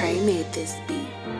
Trey made this beat.